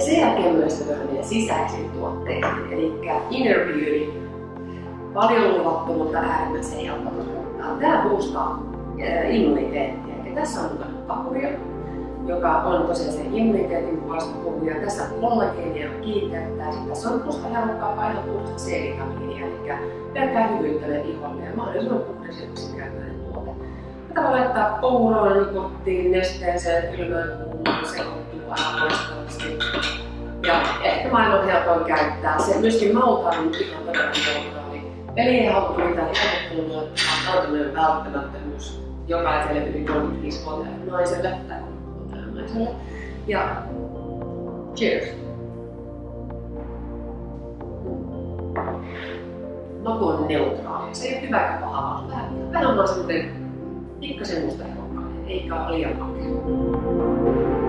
sen jälkeen myös meidän sisäisiin tuotteisiin, eli Inner Beauty. Paljon luvattu, mutta äärimmäisen helppo Tämä boostaa immuniteettia. Eli tässä on pakuria, joka on tosiaan se immuniteetin puolesta puhuja. Tässä kollageenia kiinteyttää, sitten tässä on musta helppoa painaa puhdasta C-vitamiinia, eli pelkkää hyvyyttä iholle ja mahdollisimman puhdas ja yksinkertainen tuote. Tätä voi laittaa pouroon, kotiin, nesteeseen, kylmään kuumaan, sekoittuu loistavasti. Ja maailman helpoin käyttää. Se myöskin mautaan ihan todella neutraali. Eli ei halua mitään helpottelua, vaan välttämättömyys jokaiselle yli 35-vuotiaalle naiselle tai naiselle. Ja cheers! Maku on neutraali. Se ei ole hyvä eikä paha, vaan vähän, on semmoinen pikkasen musta eikä liian makea.